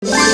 you